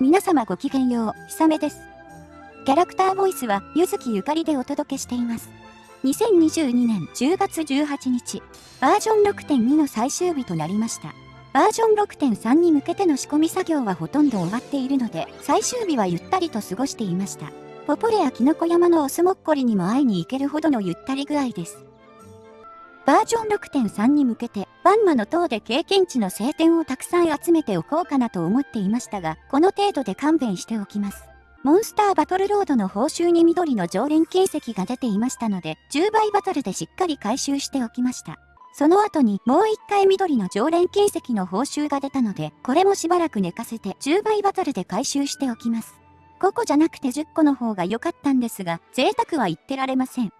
皆様ごきげんよう、ひさめです。キャラクターボイスは、ゆずきゆかりでお届けしています。2022年10月18日、バージョン6.2の最終日となりました。バージョン6.3に向けての仕込み作業はほとんど終わっているので、最終日はゆったりと過ごしていました。ポポレやキノコ山のオスモッコリにも会いに行けるほどのゆったり具合です。バージョン6.3に向けて、バンマの塔で経験値の晴天をたくさん集めておこうかなと思っていましたが、この程度で勘弁しておきます。モンスターバトルロードの報酬に緑の常連形跡が出ていましたので、10倍バトルでしっかり回収しておきました。その後にもう一回緑の常連形跡の報酬が出たので、これもしばらく寝かせて10倍バトルで回収しておきます。5個じゃなくて10個の方が良かったんですが、贅沢は言ってられません。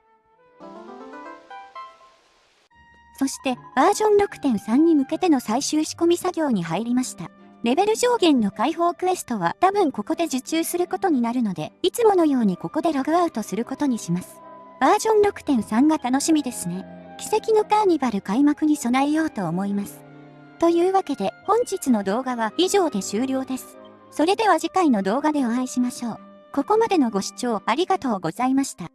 そして、バージョン6.3に向けての最終仕込み作業に入りました。レベル上限の解放クエストは多分ここで受注することになるので、いつものようにここでログアウトすることにします。バージョン6.3が楽しみですね。奇跡のカーニバル開幕に備えようと思います。というわけで本日の動画は以上で終了です。それでは次回の動画でお会いしましょう。ここまでのご視聴ありがとうございました。